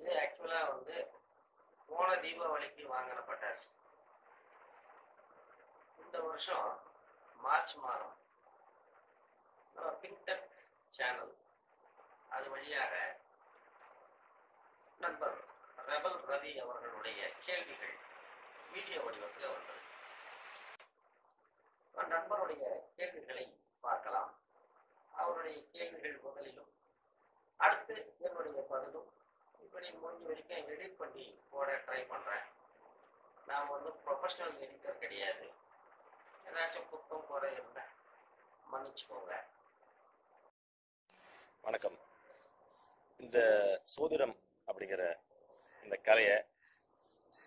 இது ஆக்சுவலா வந்து போன தீபாவளிக்கு வாங்கின பட்டாசு இந்த வருஷம் மார்ச் மாதம். நம்ம பிங்டெக் சேனல் அது வழியாக நண்பர் ரெபல் ரவி அவர்களுடைய கேள்விகள் வீடியோ வடிவத்தில் வந்தது. நண்பருடைய கேள்விகளை பார்க்கலாம். அவருடைய கேள்விகள் முதலிலும் அடுத்து என்னுடைய பதிலும் இப்படி முடிஞ்ச வரைக்கும் எடிட் பண்ணி போட ட்ரை பண்ணுறேன் நான் வந்து ப்ரொஃபஷ்னல் எடிட்டர் கிடையாது. ஏதாச்சும் குத்தம் போட இருந்தால் மன்னிச்சுக்கோங்க. வணக்கம். இந்த சோதிடம் அப்படிங்கிற இந்த கலையை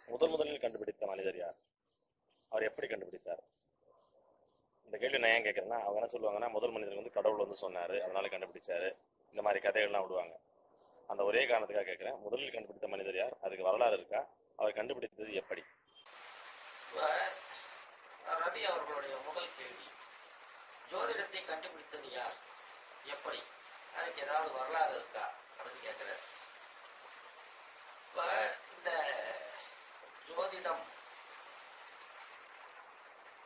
முதல் முதலில் கண்டுபிடித்த மனிதர் யார்? அவர் எப்படி கண்டுபிடித்தார்? இந்த கேள்வி நான் ஏன் கேட்குறேன்னா அவங்க என்ன சொல்லுவாங்கன்னா முதல் மனிதர் வந்து கடவுள் வந்து சொன்னார் அதனால கண்டுபிடிச்சாரு. இந்த மாதிரி கதைகள்லாம் விடுவாங்க. அந்த ஒரே காரணத்துக்காக கேட்கிறேன். முதலில் கண்டுபிடித்த மனிதர் யார்? அதுக்கு வரலாறு இருக்கா? அவர் கண்டுபிடித்தது எப்படி? இப்ப ரவி அவர்களுடைய முதல் கேள்வி. ஜோதிடத்தை கண்டுபிடித்தது யார்? எப்படி? அதுக்கு ஏதாவது வரலாறு இருக்கா? அப்படின்னு கேட்கிறார் இப்ப இந்த ஜோதிடம்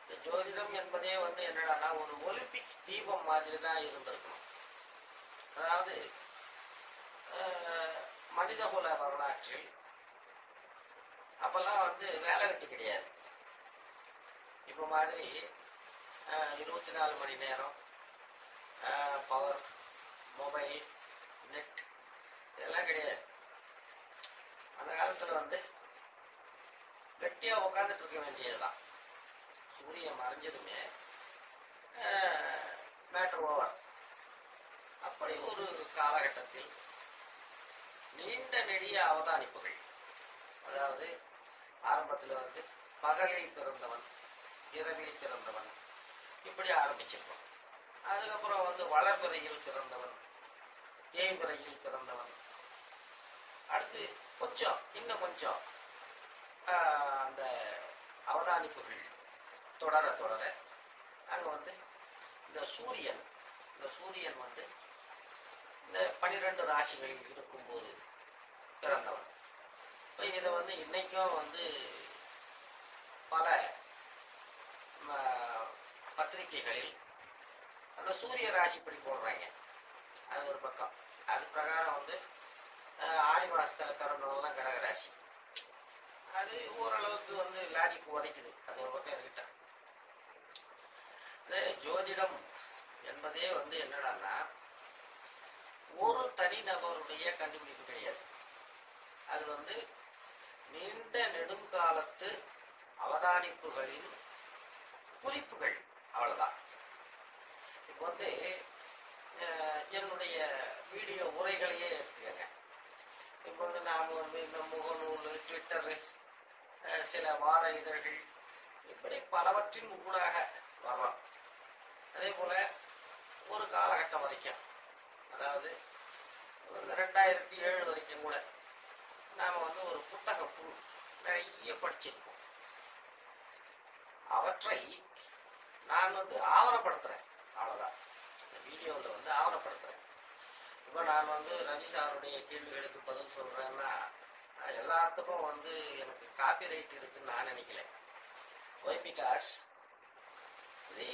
இந்த ஜோதிடம் என்பதே வந்து என்னடான்னா ஒரு ஒலிம்பிக் தீபம் மாதிரி தான் இருந்திருக்கணும். அதாவது மனிதகுல வரலாற்றில் அப்பெல்லாம் வந்து வேலை வெட்டி கிடையாது. இப்போ மாதிரி இருபத்தி நாலு மணி நேரம் பவர் மொபைல் நெட் இதெல்லாம் கிடையாது. அந்த காலத்தில் வந்து வெட்டியாக உட்காந்துட்டு இருக்க வேண்டியதுதான். சூரியன் மறைஞ்சதுமே மேட்ரு ஓவர் அப்படி ஒரு காலகட்டத்தில் நீண்ட நெடிய அவதானிப்புகள். அதாவது ஆரம்பத்தில் வந்து பகலில் பிறந்தவன் இரவில் பிறந்தவன் இப்படி ஆரம்பிச்சிருக்கோம். அதுக்கப்புறம் வந்து வளர்பிறையில் பிறந்தவன் தேய்பிறையில் பிறந்தவன். அடுத்து கொஞ்சம் இன்னும் கொஞ்சம் அந்த அவதானிப்புகள் தொடர தொடர அங்கே வந்து இந்த சூரியன் இந்த சூரியன் வந்து இந்த பனிரெண்டு ராசிகளில் இருக்கும்போது பிறந்தவர். இப்போ இதை வந்து இன்னைக்கும் வந்து பல பத்திரிகைகளில் அந்த சூரிய ராசிப்படி போடுறாங்க. அது ஒரு பக்கம். அது பிரகாரம் வந்து ஆடி மாசத்துல பிறந்தவங்கலாம் கடகராசி அது ஓரளவுக்கு வந்து லாஜிக் உரைக்குது அது ஒரு பக்கம் இருக்கிட்ட இந்த ஜோதிடம் என்பதே வந்து என்னடான்னா ஒரு தனிநபருடைய கண்டுபிடிப்பு கிடையாது. அது வந்து நீண்ட நெடுங்காலத்து அவதானிப்புகளின் குறிப்புகள். அவ்வளவுதான். இப்போ வந்து என்னுடைய வீடியோ உரைகளையே எடுத்துக்கங்க. இப்போ வந்து நாம் வந்து இந்த முகநூல் ட்விட்டரு சில வார இதழ்கள் இப்படி பலவற்றின் ஊடாக வர்றோம் அதே போல ஒரு காலகட்டம் வரைக்கும். அதாவது ரெண்டாயிரத்தி ஏழு வரைக்கும் கூட. நாம் வந்து ஒரு புத்தக குழு நிறைய படிச்சிருக்கோம். அவற்றை நான் வந்து ஆவணப்படுத்துறேன். அவ்வளோதான் இந்த வீடியோவில் வந்து ஆவணப்படுத்துறேன். இப்போ நான் வந்து ரவி சாருடைய கேள்விகளுக்கு பதில் சொல்றேன்னா எல்லாத்துக்கும் வந்து எனக்கு காப்பி ரைட் இருக்குன்னு நான் நினைக்கல. ஒய் பிகாஸ் இது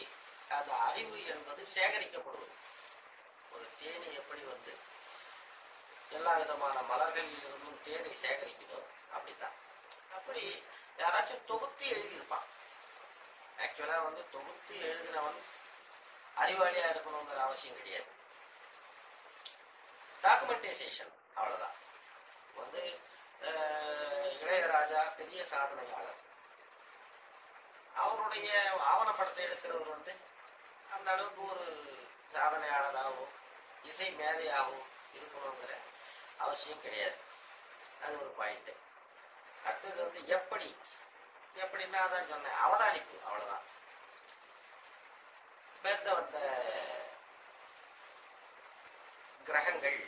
அந்த அறிவு என்பது சேகரிக்கப்படுவது. ஒரு தேனி எப்படி வந்து எல்லா விதமான மலர்களில் இருந்தும் தேனை சேகரிக்குதோ அப்படித்தான். அப்படி யாராச்சும் தொகுத்து எழுதியிருப்பான். ஆக்சுவலா வந்து தொகுத்து எழுதினவன் அறிவாளியா இருக்கணுங்கிற அவசியம் கிடையாது. டாக்குமெண்டேஷன் அவ்வளவுதான். வந்து இளையராஜா பெரிய சாதனையாளர். அவருடைய ஆவணப்படத்தை எடுக்கிறவர் வந்து அந்த அளவுக்கு ஒரு சாதனையாளராகவும் இசை மேதையாகவும் இருக்கணுங்கிற அவசியம் கிடையாது. அது ஒரு பாயிண்ட் அடுத்தது வந்து எப்படி எப்படின்னா தான் சொன்னேன் அவதானிப்பு அவ்வளவுதான். பேர்த்த வந்த கிரகங்கள்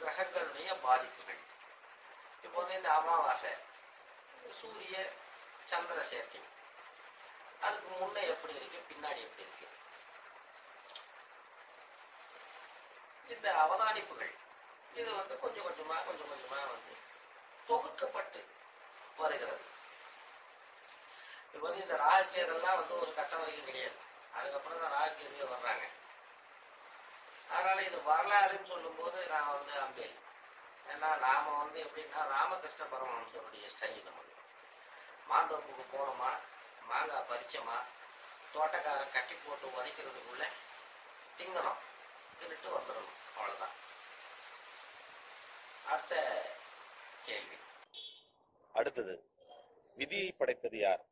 கிரகங்களுடைய பாதிப்புகள். இப்போ வந்து இந்த அமாவாசை சூரிய சந்திர சேர்க்கை. அதுக்கு முன்ன எப்படி இருக்கு பின்னாடி எப்படி இருக்கு? இந்த அவதானிப்புகள் இது வந்து கொஞ்சம் கொஞ்சமா கொஞ்சம் கொஞ்சமா வந்து தொகுக்கப்பட்டு வருகிறது. இப்போ வந்து இந்த ராகுகேதெல்லாம் வந்து ஒரு கட்டம் வரைக்கும் கிடையாது. அதுக்கப்புறம் தான் ராகுகேதுவே வர்றாங்க. அதனால இது வரலாறுன்னு சொல்லும்போது நான் வந்து அம்பேல். ஏன்னா நாம வந்து எப்படின்னா ராமகிருஷ்ண பரமஹம்சருடைய ஸ்டைல் நம்ம. மாந்தோப்புக்கு போனோமா மாங்காய் பறிச்சோமா தோட்டக்காரன் கட்டி போட்டு உதைக்கிறதுக்குள்ள திங்கணும். தின்னுட்டு வந்துடணும். அவ்வளவுதான். அடுத்த கேள்வி அடுத்தது விதியை படைத்தது யார்?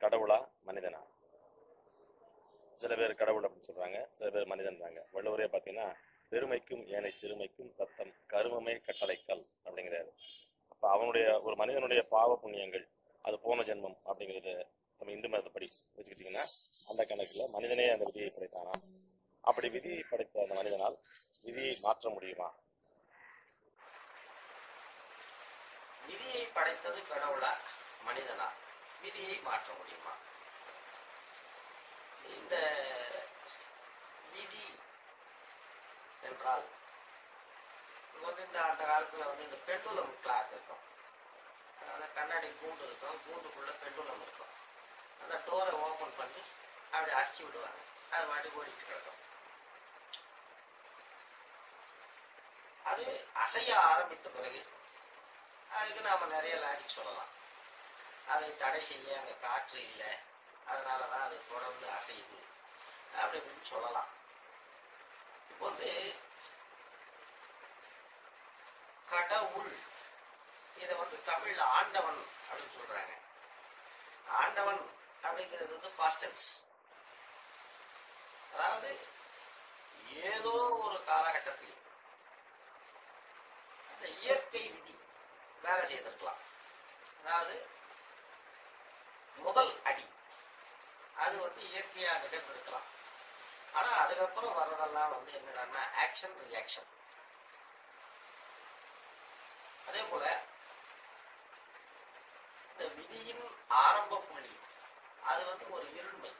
கடவுளா மனிதனா? சில பேர் கடவுள் அப்படின்னு சொல்றாங்க சில பேர் மனிதன்றாங்க. வள்ளுவரே பார்த்தீங்கன்னா பெருமைக்கும் ஏனை சிறுமைக்கும் தத்தம் கருமமே கட்டளைக்கல் அப்படிங்கிறாரு. அப்போ அவனுடைய ஒரு மனிதனுடைய பாவ புண்ணியங்கள் அது போன ஜென்மம் அப்படிங்கிறது நம்ம இந்து மதத்தைப்படி வச்சுக்கிட்டீங்கன்னா அந்த கணக்கில் மனிதனே அந்த விதியை படைத்தானா? அப்படி விதியை படைத்த அந்த மனிதனால் விதியை மாற்ற முடியுமா? விதியை படைத்தது கடவுளா? மனிதனா? விதியை மாற்ற முடியுமா? இந்த விதி என்றால் வந்து இந்த அந்த காலத்துல வந்து இந்த பெண்டுலம் கிளாக் இருக்கும். அதாவது கண்ணாடி கூண்டு இருக்கும். கூண்டுக்குள்ள பெண்டுலம் இருக்கும். அந்த டோரை ஓபன் பண்ணி அப்படி அசிச்சு விடுவாங்க. அது மாட்டி ஓடிட்டு கிடக்கும் அது அசைய ஆரம்பித்த பிறகு அதுக்கு நாம நிறைய லாஜிக் சொல்லலாம். அதை தடை செய்ய அங்க காற்று இல்லை. அதனாலதான் அது தொடர்ந்து அசையுது. அப்படி இப்படின்னு சொல்லலாம். இப்போ வந்து கடவுள் இதை வந்து தமிழ்ல ஆண்டவன் அப்படின்னு சொல்றாங்க. ஆண்டவன் அப்படிங்கிறது வந்து பாஸ்டன்ஸ் அதாவது ஏதோ ஒரு காலகட்டத்தில் அந்த இயற்கை விதி வேலை செய்திருக்கலாம்? அதாவது முதல் அடி. அது வந்து இயற்கையா நிகழ்ந்திருக்கலாம். ஆனா அதுக்கப்புறம் வர்றதெல்லாம் வந்து என்னடான்னா ஆக்ஷன் ரியாக்ஷன் அதே போல இந்த விதியின் ஆரம்ப புள்ளி அது வந்து ஒரு இருண்மை.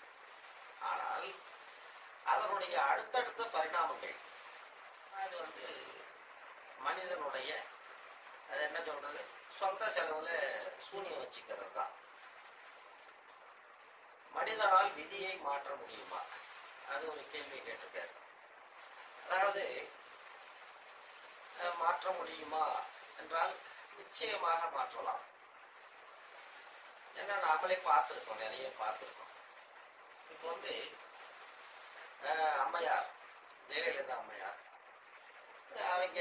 ஆனால் அதனுடைய அடுத்தடுத்த பரிணாமங்கள் அது வந்து மனிதனுடைய என்ன சொல்றது? சொந்த செலவுல சூனியம் வச்சுக்கிறது தான் மனிதனால் விதியை மாற்ற முடியுமா? அது ஒரு கேள்வி கேட்டிருக்காரு. அதாவது மாற்ற முடியுமா என்றால் நிச்சயமாக மாற்றலாம். ஏன்னா நாமளே பார்த்துருக்கோம் நிறைய பார்த்துருக்கோம். இப்போ வந்து அஹ், அம்மையார் ஜெயலலிதா அம்மையார் அவங்க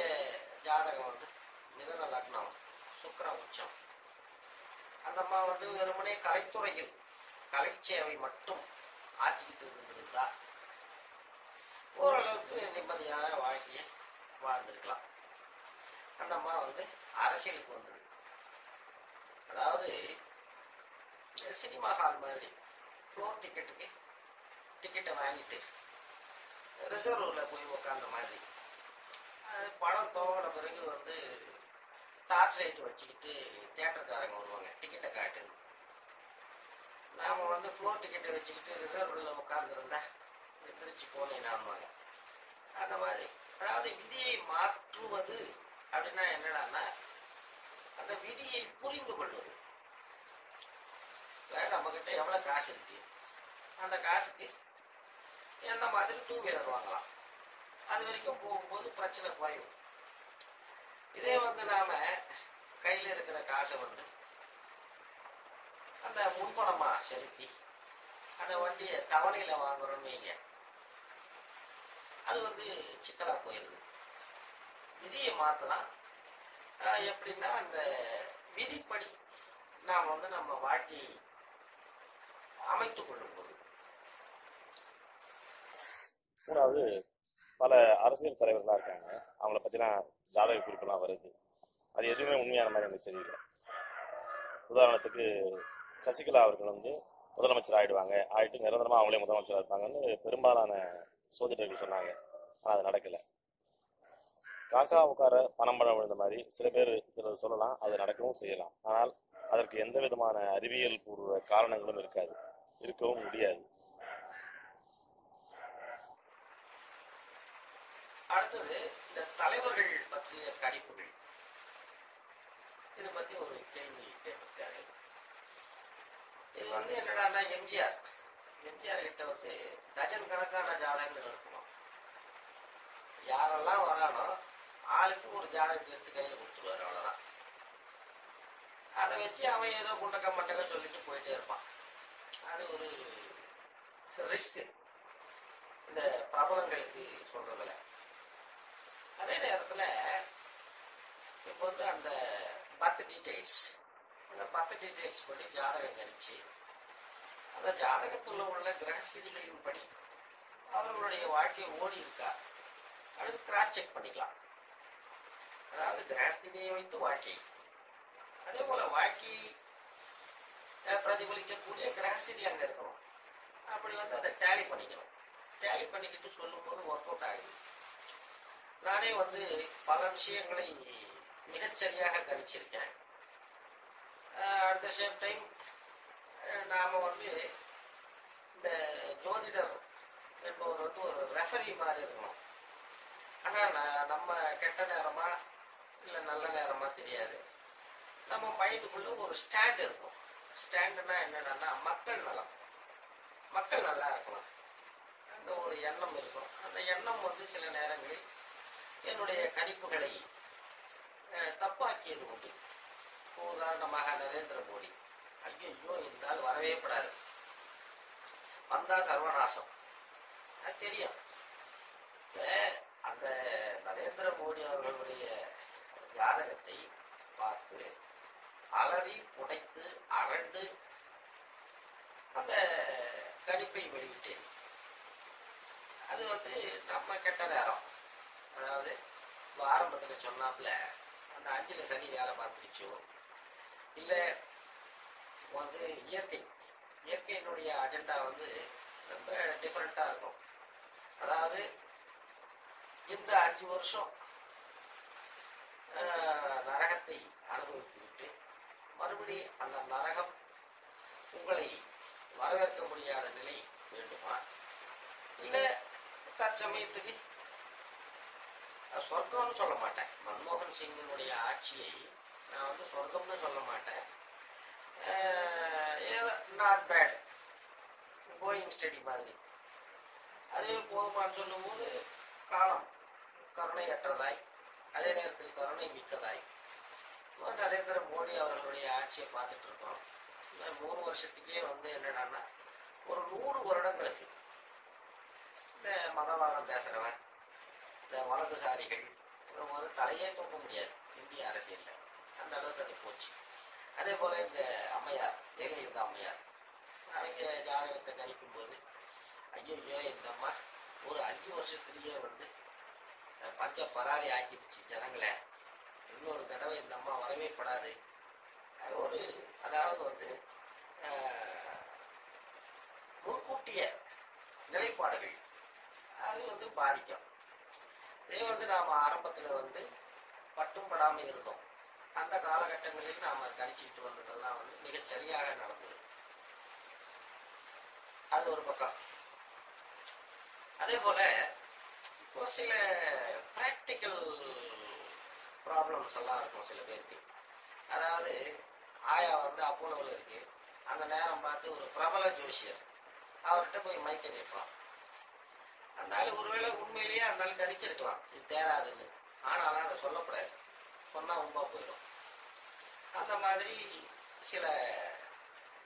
ஜாதகம் வந்து மிதன லக்னம் சுக்கர உச்சம் அந்த அம்மா வந்து வெறுமனே கலைத்துறையில் கலைச்சேவை மட்டும் ஆற்றிக்கிட்டு இருந்திருந்தா ஓரளவுக்கு நிம்மதியான வாழ்க்கையை வாழ்ந்திருக்கலாம். அந்த அம்மா வந்து அரசியலுக்கு வந்தது. அதாவது சினிமா ஹால் மாதிரி ஃப்ளோர் டிக்கெட்டுக்கு டிக்கெட்டை வாங்கிட்டு ரிசர்வ்ல போய் உக்காந்த மாதிரி படம் தோங்கின பிறகு வந்து டார்ச் லைட் வச்சுக்கிட்டு தேட்டர்காரங்க வருவாங்க. டிக்கெட்டை காட்டு. நாம வந்து ஃப்ளோர் டிக்கெட்டை வச்சுக்கிட்டு ரிசர்வ்ல உட்காந்துருந்தா பிரிச்சு போனீங்கன்னாங்க அந்த மாதிரி. அதாவது விதியை மாற்றுவது அப்படின்னா என்னடான்னா அந்த விதியை புரிந்து கொள்வது. நம்ம கிட்ட எவ்வளவு காசு இருக்கு? அந்த காசுக்கு எந்த மாதிரி டூ வீலர் வாங்கலாம். அது வரைக்கும் போகும்போது பிரச்சனை குறையும். இதே வந்து நாம கையில இருக்கிற காசை வந்து அந்த முன்பணமா செலுத்தி அந்த வண்டியை தவணையில வாங்குறோம்னு நீங்க அது வந்து சிக்கலா போயிருது. விதியை மாத்தலாம். ஆஹ் எப்படின்னா அந்த விதிப்படி நாம் வந்து நம்ம வாழ்க்கையை அமைத்துக் கொள்ளும் போது மூணாவது பல அரசியல் தலைவர்களா இருக்காங்க. அவங்கள பத்திலாம் ஜாதக குறிப்பெல்லாம் வருது. அது எதுவுமே உண்மையான மாதிரி எனக்கு தெரியல. உதாரணத்துக்கு சசிகலா அவர்கள் வந்து முதலமைச்சர் ஆயிடுவாங்க. ஆயிட்டு நிரந்தரமாக அவங்களே முதலமைச்சராக இருப்பாங்கன்னு பெரும்பாலான சோதிடர்கள் சொன்னாங்க. ஆனால் அது நடக்கலை. காக்கா உட்கார பணம் பழம் விழுந்த மாதிரி சில பேர் சிலர் சொல்லலாம் அது நடக்கவும் செய்யலாம். ஆனால் அதற்கு எந்த விதமான அறிவியல் பூர்வ காரணங்களும் இருக்காது. இருக்கவும் முடியாது. அடுத்தது இந்த தலைவர்கள் பற்றிய கணிப்புகள். இதை பத்தி ஒரு கேள்வி கேட்டிருக்காரு. இது வந்து என்னடான்னா எம்ஜிஆர். எம்ஜிஆர் கிட்ட வந்து டஜன் கணக்கான ஜாதகங்கள் இருக்கணும். யாரெல்லாம் வரானோ ஆளுக்கு ஒரு ஜாதகத்தை எடுத்து கையில கொடுத்துருவாரு அவ்வளவுதான். அதை வச்சு அவன் ஏதோ குண்டக்க மண்டக்க சொல்லிட்டு போயிட்டே இருப்பான். அது ஒரு ரிஸ்க் இந்த பிரபலங்களுக்கு சொல்றது அதே நேரத்துல இப்போ வந்து அந்த பர்த் டீடைல்ஸ் அந்த பர்த் டீடைல்ஸ் படி ஜாதகம் கணிச்சு அந்த ஜாதகத்துல உள்ள கிரகஸ்திதிகளின் படி அவர்களுடைய வாழ்க்கை ஓடி இருக்கா? அடுத்து கிராஸ் செக் பண்ணிக்கலாம். அதாவது கிரகஸ்திதியை வைத்து வாழ்க்கை. அதே போல வாழ்க்கை பிரதிபலிக்கக்கூடிய கிரகஸ்திதி அங்க இருக்கணும். அப்படி வந்து அதை டேலி பண்ணிக்கணும். டேலி பண்ணிக்கிட்டு சொல்லும்போது ஒர்க் அவுட் ஆகுது. நானே வந்து பல விஷயங்களை மிகச்சரியாக கணிச்சிருக்கேன் அட் த சேம் டைம் நாம் வந்து இந்த ஜோதிடர் என்பவர் வந்து ஒரு ரெஃபரி மாதிரி இருக்கணும். ஆனால் நம்ம கெட்ட நேரமா இல்லை நல்ல நேரமா தெரியாது. நம்ம மைண்டுக்குள்ள ஒரு ஸ்டாண்ட் இருக்கும். ஸ்டாண்டுனா என்னன்னா மக்கள் நலம். மக்கள் நல்லா இருக்கணும். அந்த ஒரு எண்ணம் இருக்கும். அந்த எண்ணம் வந்து சில நேரங்களில் என்னுடைய கணிப்புகளை அஹ், தப்பாக்கியது உண்டு. உதாரணமாக நரேந்திர மோடி. ஐயோ இந்த ஆள் வரவே படாது வந்தா சர்வநாசம். தெரியும். அந்த நரேந்திர மோடி அவர்களுடைய ஜாதகத்தை பார்த்து அலறி புடைத்து அரண்டு அந்த கணிப்பை வெளியிட்டேன். அது வந்து நம்ம கெட்ட நேரம். அதாவது ஆரம்பத்துல சொன்னாப்புல அந்த அஞ்சுல சனி வேலை பார்த்துருச்சோ? இல்ல வந்து இயற்கை. இயற்கையினுடைய அஜெண்டா வந்து ரொம்ப டிஃப்ரெண்டா இருக்கும். அதாவது இந்த அஞ்சு வருஷம் நரகத்தை அனுபவித்து விட்டு மறுபடி அந்த நரகம் உங்களை வரவேற்க முடியாத நிலை வேண்டுமா? இல்ல தற்சமயத்துக்கு சொர்க்கம்னு சொல்ல மாட்டேன். மன்மோகன் சிங்கினுடைய ஆட்சியை நான் வந்து சொர்க்கம்னு சொல்ல மாட்டேன். ஏதோ நாட் பேட் கோயிங் ஸ்டடி மாதிரி. அதுவே போதுமான்னு சொல்லும்போது காலம் கருணையற்றதாய் அதே நேரத்தில் கருணை மிக்கதாய் நரேந்திர மோடி அவர்களுடைய ஆட்சியை பார்த்துட்டு இருக்கோம் மூணு வருஷத்துக்கே வந்து என்னடான்னா ஒரு நூறு வருடங்களுக்கு இந்த மதவாதம் பேசுறவன் இந்த வலதுசாரிகள் அப்புறம் வந்து தலையே தூக்க முடியாது. இந்திய அரசியலில். அந்த அளவுக்கு அது போச்சு. அதே போல இந்த அம்மையார் ஜெயலலிதா அம்மையார். அவங்க ஜாதகத்தை கணிக்கும் போது ஐயோ இந்த அம்மா ஒரு அஞ்சு வருஷத்துலயே வந்து பஞ்ச பராதி ஆக்கிடுச்சு ஜனங்களை. இன்னொரு தடவை இந்த அம்மா வரவே படாது. அது ஒரு அதாவது வந்து முன்கூட்டிய நிலைப்பாடுகள். அது வந்து பாதிக்கும். இதே வந்து நாம ஆரம்பத்துல வந்து பட்டும் படாம இருந்தோம். அந்த காலகட்டங்களில் நாம கணிச்சிட்டு வந்ததெல்லாம் வந்து மிகச் சரியாக நடந்தது. அது ஒரு பக்கம். அதே போல இப்போ சில பிராக்டிக்கல் ப்ராப்ளம்ஸ் எல்லாம் இருக்கும் சில பேருக்கு. அதாவது ஆயா வந்து அப்போலோவில் இருக்கு. அந்த நேரம் பார்த்து ஒரு பிரபல ஜோசியர். அவர்கிட்ட போய் மைக்க நிற்பான் அந்த ஆள் ஒருவேளை உண்மையிலேயே அந்த ஆள் கணிச்சிருக்கலாம் இது தேராதுன்னு. ஆனாலும் அதை சொல்லக்கூடாது. சொன்னா உண்மை போயிடும். அந்த மாதிரி சில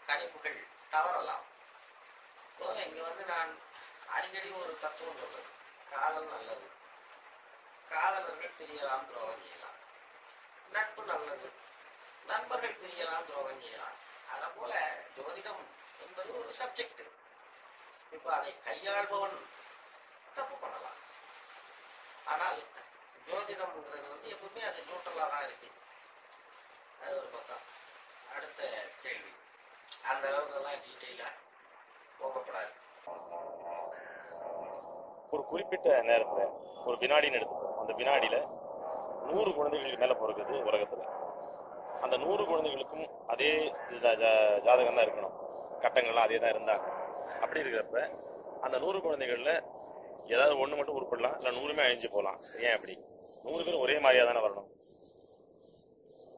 கணிப்புகள் தவறலாம். இங்க வந்து நான் அடிக்கடி ஒரு தத்துவம் சொல்றது காதல் நல்லது. காதலர்கள் பிரியலாம் துரோகம் செய்யலாம். நட்பு நல்லது. நண்பர்கள் பிரியலாம் துரோகம் செய்யலாம். அத போல ஜோதிடம் என்பது ஒரு சப்ஜெக்ட் இப்ப அதை கையாள்பவன் தப்பு பண்ணலாம் ஆனால் ஜோதிடம்ன்றது வந்து எப்பவுமே அது நியூட்ரலாக தான் இருக்கு அது ஒரு பக்கம். அடுத்த கேள்வி. அந்த அளவுக்குலாம் டீட்டெயிலாக போகப்படாது ஒரு குறிப்பிட்ட நேரத்தில் ஒரு வினாடின்னு எடுத்துப்போம் அந்த வினாடியில் நூறு குழந்தைகளுக்கு மேலே பிறகுது உலகத்தில். அந்த நூறு குழந்தைகளுக்கும் அதே ஜா- ஜாதகம் தான் இருக்கணும். கட்டங்கள்லாம் அதே தான் இருந்தாங்க. அப்படி இருக்கிறப்ப அந்த நூறு குழந்தைகளில் ஏதாவது ஒண்ணு மட்டும் உருப்பிடலாம் இல்ல நூறுமே அழிஞ்சு போகலாம். ஏன் அப்படி? நூறு பேரும் ஒரே மாதிரியா தானே வரணும்?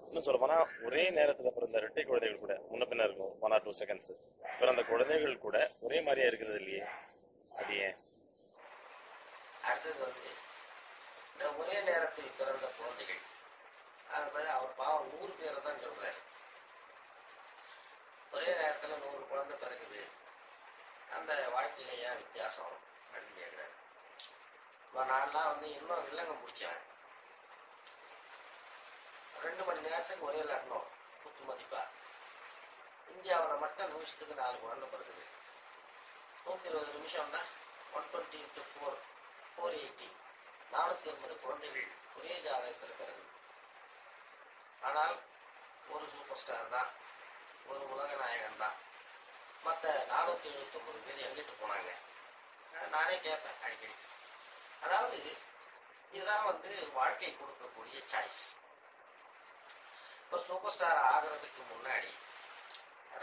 இன்னும் சொல்ல போனா ஒரே நேரத்துல பிறந்த இரட்டை குழந்தைகள் கூட முன்ன பின்ன இருக்கும் ஒன் ஆர் டூ செகண்ட்ஸ் பிறந்த குழந்தைகள் கூட ஒரே மாதிரியா இருக்கிறது இல்லையே. அது ஏன்? அடுத்தது வந்து இந்த ஒரே நேரத்தில் பிறந்த குழந்தைகள். அது மாதிரி அவர் பாவம் நூறு பேரை தான் சொல்றாரு. ஒரே நேரத்துல நூறு குழந்தை பிறகுது அந்த வாழ்க்கையில ஏன் வித்தியாசம் அப்படின்னு கேட்குறாரு இப்போ நான்லாம் வந்து இன்னும் இல்லைங்க முடிச்சேன் ரெண்டு மணி நேரத்துக்கு ஒரே லக்னம். குத்து மதிப்பா. இந்தியாவில் மட்டும் நிமிஷத்துக்கு நாலு குழந்தை பிறகுது நூற்றி இருபது நிமிஷம்னா one twenty into four four eighty நானூற்றி எண்பது குழந்தைகள் ஒரே ஜாதகத்தில் இருக்கிறது ஆனால் ஒரு சூப்பர் ஸ்டார் தான். ஒரு உலக நாயகன் தான். மற்ற நானூற்றி எழுபத்தொம்பது பேர் எங்கிட்டு போனாங்க? நானே கேட்பேன் அடிக்கடி. அதாவது இதுதான் வந்து வாழ்க்கை கொடுக்கக்கூடிய சாய்ஸ் இப்போ சூப்பர் ஸ்டார் ஆகிறதுக்கு முன்னாடி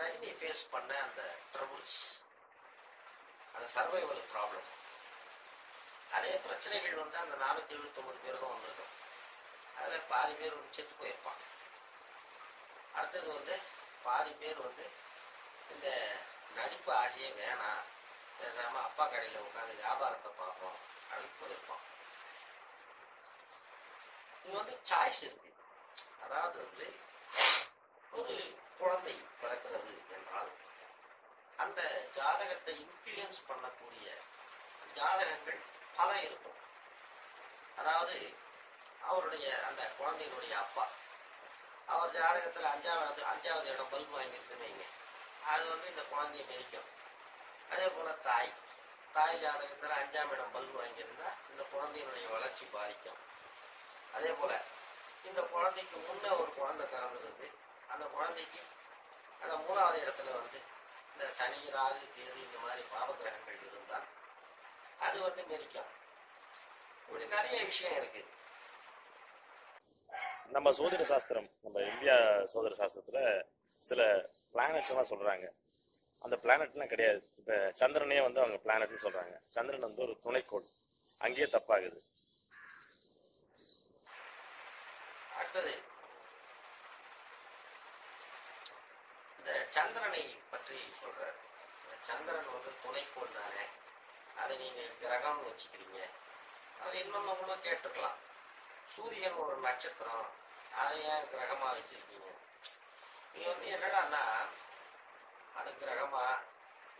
ரஜினி ஃபேஸ் பண்ண அந்த ட்ரபுள்ஸ் அந்த சர்வைவல் ப்ராப்ளம் அதே பிரச்சனைகள் வந்து அந்த நானூற்றி எழுபத்தொம்பது பேருக்கும் வந்திருக்கும். அதில் பாதி பேர் வந்து செத்து போயிருப்பான் அடுத்தது வந்து பாதி பேர் வந்து இந்த நடிப்பு ஆசையே வேணாம். பேசாம அப்பா கடையில உட்காந்து வியாபாரத்தை பார்ப்போம் அப்படின்னு போயிருப்பான் இது வந்து சாய்ஸ் இருக்கு. அதாவது வந்து ஒரு குழந்தை பிறக்கிறது என்றால் அந்த ஜாதகத்தை இன்ஃப்ளூயன்ஸ் பண்ணக்கூடிய ஜாதகங்கள் பல இருக்கும். அதாவது அவருடைய அந்த குழந்தையினுடைய அப்பா அவர் ஜாதகத்தில் அஞ்சாவது அஞ்சாவது இடம் பல்பு வாங்கியிருக்குன்னு அது வந்து இந்த குழந்தைய மெரிக்கும் அதே போல தாய். தாய் ஜாதகத்தில் அஞ்சாம் இடம் பல்பு வாங்கியிருந்தா இந்த குழந்தையினுடைய வளர்ச்சி பாதிக்கும். அதே போல இந்த குழந்தைக்கு முன்ன ஒரு குழந்தை பிறந்திருந்து அந்த குழந்தைக்கு அந்த மூணாவது இடத்துல வந்து இந்த சனி ராகு கேது இந்த மாதிரி பாவகிரகங்கள் இருந்தால் அது வந்து மெரிக்கும் இப்படி நிறைய விஷயம் இருக்கு. நம்ம சோதர சாஸ்திரம் நம்ம இந்தியா சோதர சாஸ்திரத்துல சில பிளானட்ஸ் எல்லாம் சொல்றாங்க. அந்த பிளானட்லாம் கிடையாது. இப்போ சந்திரனே வந்து அவங்க பிளானட்னு சொல்றாங்க. சந்திரன் வந்து ஒரு துணைக்கோள். அங்கேயே தப்பாகுது. அடுத்தது. இந்த சந்திரனை பற்றி சொல்ற இந்த சந்திரன் வந்து துணைக்கோள் தானே? அதை நீங்க கிரகம்னு வச்சுக்கிறீங்க. அது இன்னொன்னு கூட கேட்டுக்கலாம். சூரியன் ஒரு நட்சத்திரம். அதை ஏன் கிரகமா வச்சிருக்கீங்க? இது வந்து என்னடான்னா அது கிரகமா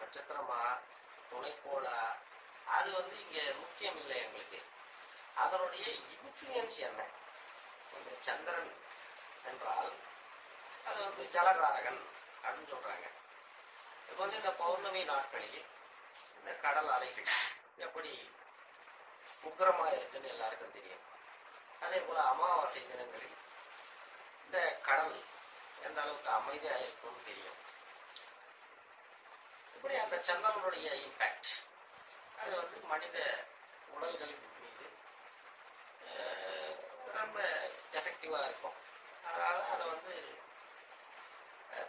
நட்சத்திரமா துணைக்கோளா அது வந்து இங்க முக்கியம் இல்லை எங்களுக்கு. அதனுடைய இன்ஃப்ளூயன்ஸ் என்ன? இந்த சந்திரன் என்றால் அது வந்து ஜலகாரகன் அப்படின்னு சொல்றாங்க. இப்போ வந்து இந்த பௌர்ணமி நாட்களில் இந்த கடல் அலைகள் எப்படி உக்கிரமா இருக்குன்னு எல்லாருக்கும் தெரியும். அதே போல அமாவாசை தினங்களில் இந்த கடல் எந்த அளவுக்கு அமைதியாக இருக்கும்னு தெரியும். இப்படி அந்த சந்திரனுடைய இம்பேக்ட் அது வந்து மனித உடல்களின் மீது ரொம்ப எஃபெக்டிவாக இருக்கும். அதனால் அதை வந்து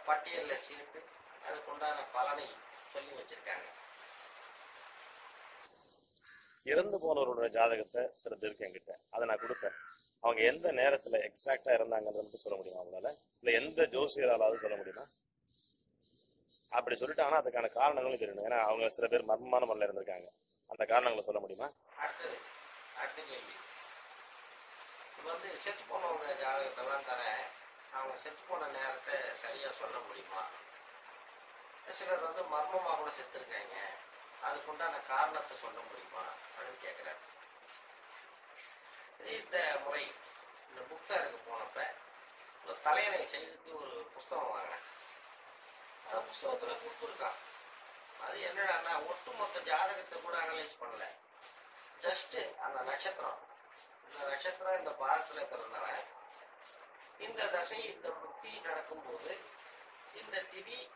பட்டியலில் சேர்த்து அதுக்குண்டான பலனை சொல்லி வச்சிருக்காங்க. இறந்து போனவரோட ஜாதகத்தை சில பேருக்கு என்கிட்ட. அதை நான் கொடுப்பேன். அவங்க எந்த நேரத்தில் எக்ஸாக்டாக இறந்தாங்கன்றத மட்டும் சொல்ல முடியுமா அவங்களால இல்லை எந்த ஜோசியராலாவது சொல்ல முடியுமா? அப்படி சொல்லிட்டாங்கன்னா அதுக்கான காரணங்களும் தெரியணும் ஏன்னா அவங்க சில பேர் மர்மமான முறையில் இருந்திருக்காங்க. அந்த காரணங்களை சொல்ல முடியுமா? அடுத்தது அடுத்த கேள்வி. இப்போ வந்து செத்து போனவங்க ஜாதகத்தெல்லாம் தரேன் அவங்க செத்து போன நேரத்தை சரியா சொல்ல முடியுமா? சிலர் வந்து மர்மமாக கூட செத்துருக்காங்க. அதுக்குண்டான காரணத்தை சொல்ல முடியுமா? அப்படின்னு கேட்குறாரு இந்த முறை இந்த புக் ஃபேருக்கு போனப்ப ஒரு தலையணை செய்துக்கு ஒரு புஸ்தகம் வாங்கினேன். புஸ்தகத்துல கொடுத்துருக்கான் அது என்னடான்னா ஒட்டுமொத்த ஜாதகத்தை கூட அனலைஸ் பண்ணல. ஜஸ்ட் அந்த நட்சத்திரம். இந்த நட்சத்திரம் இந்த பாதத்துல பிறந்தவன். இந்த தசை இந்த புத்தி நடக்கும்போது இந்த திதி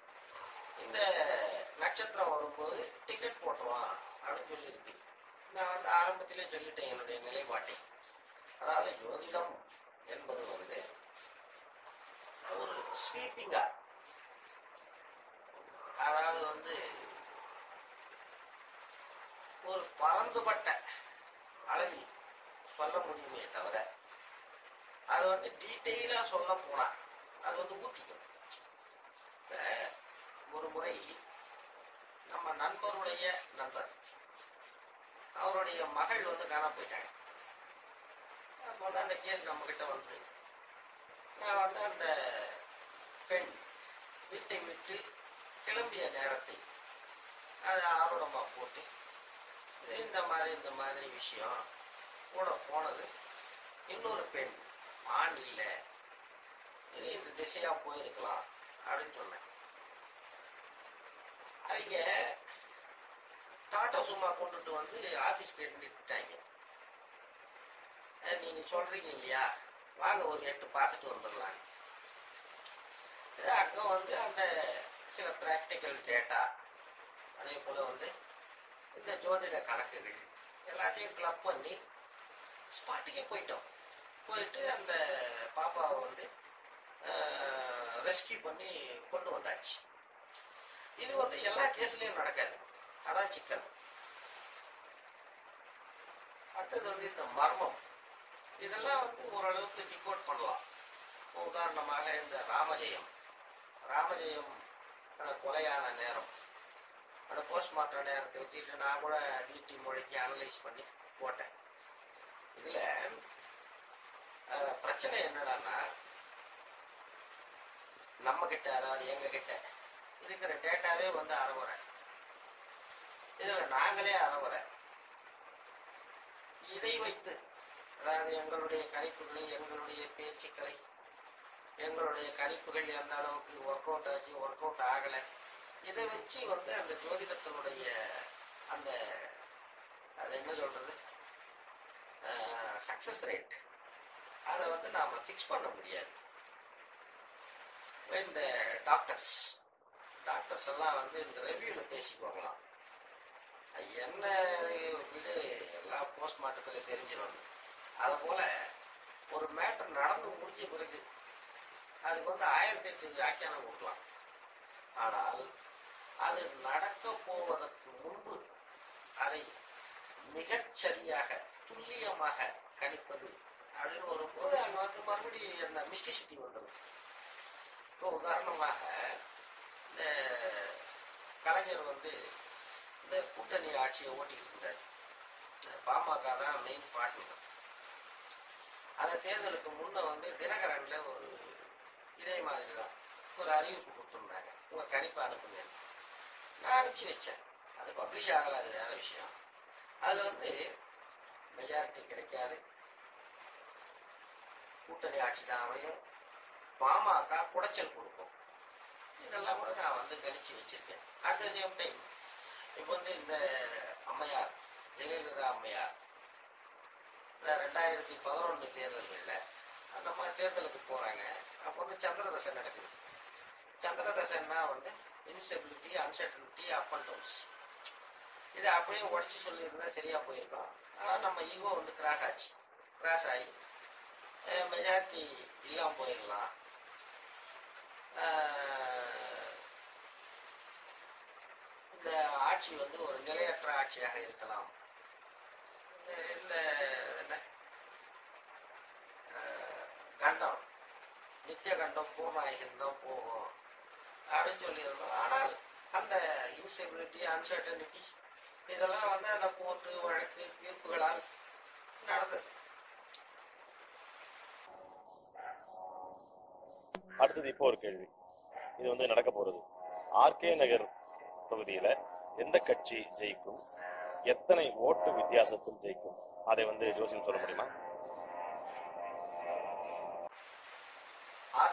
இந்த நட்சத்திரம் வரும்போது டிக்கெட் போட்டுருவான் அப்படின்னு சொல்லியிருக்கு. நான் வந்து ஆரம்பத்திலே சொல்லிட்டேன் என்னுடைய நிலைப்பாட்டை. அதாவது ஜோதிடம் என்பது வந்து ஒரு ஸ்வீப்பிங்கா அதாவது வந்து ஒரு பரந்துபட்ட அளவில் சொல்ல முடியுமே தவிர அது வந்து டீட்டெயிலா சொல்ல போனா அது வந்து ஊத்திக்கும். ஒரு முறை நம்ம நண்பருடைய நண்பர் அவருடைய மகள் வந்து காணாம போயிட்டாங்க. அப்போ வந்து அந்த கேஸ் நம்ம கிட்ட வந்து நான் வந்து அந்த பெண் வீட்டை விட்டு கிளம்பிய நேரத்தை அதை ஆர்வமா போட்டு இந்த மாதிரி இந்த மாதிரி விஷயம் கூட போனது. இன்னொரு பெண் ஆண் இல்லை இது இந்த திசையா போயிருக்கலாம் அப்படின்னு சொன்னேன். அவங்க டாட்டா சும்மா கொண்டுட்டு வந்து ஆபீஸ்க்கு நிறுத்திட்டாங்க நீங்க சொல்றீங்க இல்லையா? வாங்க ஒரு எட்டு பார்த்துட்டு வந்துடலாம். அங்க வந்து அந்த சில பிராக்டிக்கல் டேட்டா அதே போல வந்து இந்த ஜோதிட கணக்குகள் எல்லாத்தையும் கிளப் பண்ணி ஸ்பாட்டுக்கே போயிட்டோம். போயிட்டு அந்த பாப்பாவை வந்து ரெஸ்கியூ பண்ணி கொண்டு வந்தாச்சு. இது வந்து எல்லா கேஸ்லயும் நடக்காது. அதான் சிக்கல். அடுத்தது வந்து இந்த மர்மம். இதெல்லாம் வந்து ஓரளவுக்கு டிகோட் பண்ணலாம். உதாரணமாக இந்த ராமஜெயம். ராமஜெயம் ஆனால் கொலையான நேரம். அந்த போஸ்ட்மார்ட்டம் நேரத்தை வச்சுட்டு நான் கூட டிடி மொழிக்கு அனலைஸ் பண்ணி போட்டேன். இதுல பிரச்சனை என்னடான்னா நம்ம கிட்ட அதாவது எங்க கிட்ட இருக்கிற டேட்டாவே வந்து அறகுறை. இதுல நாங்களே அறகுறை. இதை வைத்து அதாவது எங்களுடைய கணிப்புகளை எங்களுடைய பேச்சுக்களை எங்களுடைய கணிப்புகள் எந்த அளவுக்கு ஒர்க் அவுட் ஆச்சு ஒர்க் அவுட் ஆகலை. இதை வச்சு வந்து அந்த ஜோதிடத்தினுடைய அந்த அது என்ன சொல்றது? சக்சஸ் ரேட் அதை வந்து நாம் ஃபிக்ஸ் பண்ண முடியாது. இந்த டாக்டர்ஸ் டாக்டர்ஸ் எல்லாம் வந்து இந்த ரெவியூல பேசிக்குவாங்களாம் அது என்ன வீடு எல்லாம் போஸ்ட்மார்ட்டத்தில் தெரிஞ்சிடும். அது போல் ஒரு மேட்டர் நடந்து முடிஞ்ச பிறகு அதுக்கு வந்து ஆயிரத்தி எட்டு வியாக்கியானம் கொடுக்கலாம். ஆனால் அது நடக்க போவதற்கு முன்பு அதை மிகச்சரியாக துல்லியமாக கணிப்பது அப்படின்னு வரும்போது அங்க வந்து மறுபடியும் அந்த மிஸ்டிசிட்டி வந்துடும். இப்போ உதாரணமாக இந்த கலைஞர் வந்து இந்த கூட்டணி ஆட்சியை ஓட்டிக்கிட்டு இருந்தார். பாமக தான் மெயின் பார்ட்னர் அந்த தேர்தலுக்கு முன்ன வந்து தினகரன்ல ஒரு இதே மாதிரி தான் ஒரு அறிவிப்பு கொடுத்துருந்தாங்க. உங்க கணிப்பு அனுப்புங்க. நான் அனுப்பிச்சு வச்சேன். அது பப்ளிஷ் ஆகல அது வேற விஷயம். அதில் வந்து மெஜாரிட்டி கிடைக்காது. கூட்டணி ஆட்சி தான் அமையும். பாமக குடைச்சல் கொடுக்கும். இதெல்லாம் கூட நான் வந்து கணிச்சு வச்சிருக்கேன். அட் த சேம் டைம் இப்போ வந்து இந்த அம்மையார் ஜெயலலிதா அம்மையார் இந்த ரெண்டாயிரத்தி பதினொன்று தேர்தல்களில் அந்த மாதிரி தேர்தலுக்கு போறாங்க. அப்போ வந்து சந்திரதசை நடக்குது. சந்திரதசைன்னா வந்து instability uncertainty up and downs இதை அப்படியே உடச்சி சொல்லியிருந்தா சரியா போயிருக்கோம் ஆனால் நம்ம ஈகோ வந்து கிராஸ் ஆச்சு. கிராஸ் ஆகி மெஜாரிட்டி இல்லாமல் போயிடலாம். இந்த ஆட்சி வந்து ஒரு நிலையற்ற ஆட்சியாக இருக்கலாம். இந்த- என்ன கண்டம். நித்திய கண்டம் பூர்ணாயுசன் தான் போகும். அப்படின்னு சொல்லியிருந்தோம். ஆனால் அந்த இன்ஸ்டெபிலிட்டி அன்சர்டனிட்டி இதெல்லாம் வந்து அந்த கோர்ட்டு வழக்கு தீர்ப்புகளால் நடந்தது. அடுத்தது இப்போ ஒரு கேள்வி. இது வந்து நடக்க போறது. ஆர்கே நகர் தொகுதியில எந்த கட்சி ஜெயிக்கும்? எத்தனை ஓட்டு வித்தியாசத்தில் ஜெயிக்கும்? அதை வந்து ஜோசியம் சொல்ல முடியுமா?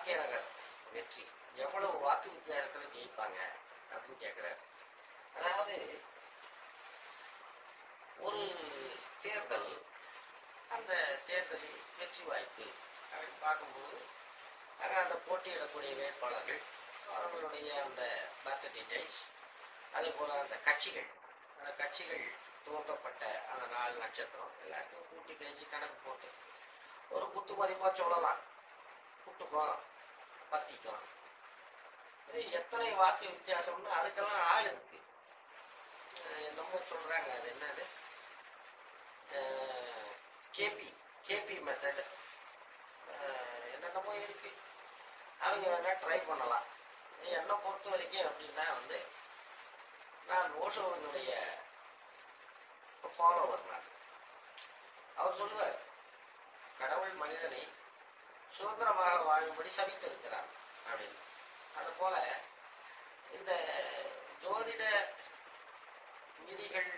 பாக்கியநகர் வெற்றி. எவ்வளவு வாக்கு வித்தியாசத்துல ஜெயிப்பாங்க அப்படின்னு கேக்குறாரு. அதாவது ஒரு தேர்தல் அந்த தேர்தலில் வெற்றி வாய்ப்பு அப்படின்னு பார்க்கும்போது ஆக அந்த போட்டியிடக்கூடிய வேட்பாளர்கள் அவர்களுடைய அந்த பர்த் டீடைல்ஸ் அதே போல அந்த கட்சிகள் அந்த கட்சிகள் துவக்கப்பட்ட அந்த நாலு நட்சத்திரம் எல்லாத்தையும் கூட்டி பேசி கணக்கு போட்டு ஒரு குத்து மதிப்பா சொல்லலாம். குட்டுக்கும் பத்திக்கும் இது எத்தனை வாக்கு வித்தியாசம்னு அதுக்கெல்லாம் ஆள் இருக்கு. என்னமோ சொல்றாங்க அது என்னது? கேபி கேபி மெத்தட் என்னென்னமோ இருக்கு. அவங்க வேணா ட்ரை பண்ணலாம். என்னை பொறுத்த வரைக்கும் அப்படின்னா வந்து நான் ஓஷோவனுடைய ஃபாலோவர் நான். அவர் சொல்லுவார் கடவுள் மனிதனை சுதந்திரமாக வாழும்படி சபித்திருக்கிறார் அப்படின்னு. அது போல இந்த ஜோதிட விதிகள்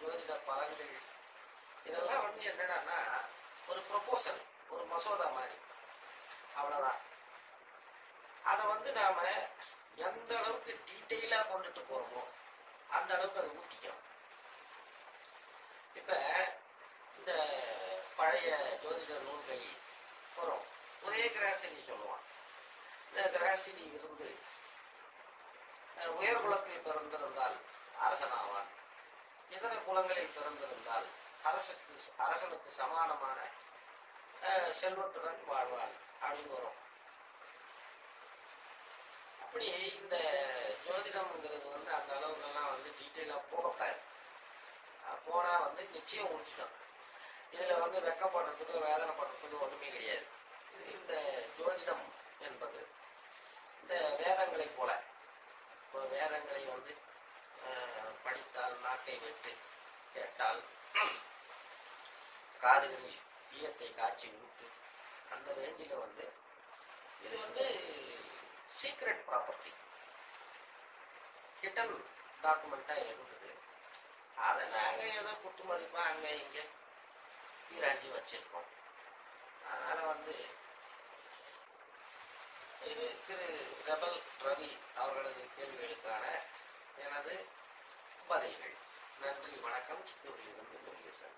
ஜோதிட பலன்கள் இதெல்லாம் வந்து என்னடான்னா ஒரு ப்ரொபோசல் ஒரு மசோதா மாதிரி. அவ்வளவுதான். அதை வந்து நாம எந்த அளவுக்கு டீட்டெயிலா கொண்டுட்டு போறோமோ அந்த அளவுக்கு அது ஊத்திக்கும் இப்ப இந்த பழைய ஜோதிட நூல்கள் வரும் ஒரே கிராசினி சொல்லுவான் இந்த கிராசினி இருந்து உயர் குலத்தில் பிறந்திருந்தால் அரசனாவான் இதர குலங்களில் பிறந்திருந்தால் அரசுக்கு அரசனுக்கு சமானமான அஹ், செல்வத்துடன் வாழ்வான் அப்படின்னு வரும் அப்படி இந்த ஜோதிடம்ங்கிறது வந்து அந்த அளவுக்கெல்லாம் வந்து டீட்டெயிலாக போகக்கூடாது போனால் போனா வந்து நிச்சயம் ஊற்றிக்கும் இதுல வந்து வெக்கப்படுறதுக்கு வேதனைப்படுறதுக்கு ஒண்ணுமே கிடையாது இந்த ஜோதிடம் என்பது இந்த வேதங்களை போல. இப்போ வேதங்களை வந்து படித்தால் நாக்கை வெட்டு கேட்டால் காதுகளில் ஈயத்தை காய்ச்சி ஊத்து அந்த ரேஞ்சில் வந்து இது வந்து சீக்ரெட் ப்ராப்பர்ட்டி ஹிட்டன் டாக்குமெண்ட்டாக இருந்தது. அதை நாங்கள் ஏதோ குத்து மதிப்பாக அங்கே இங்கே தீராஞ்சி வச்சிருக்கோம். அதனால வந்து இது திரு ரபல் ரவி அவர்களது கேள்விகளுக்கான எனது பதில்கள். நன்றி வணக்கம். சித்தூரிலிருந்து முருகேசன்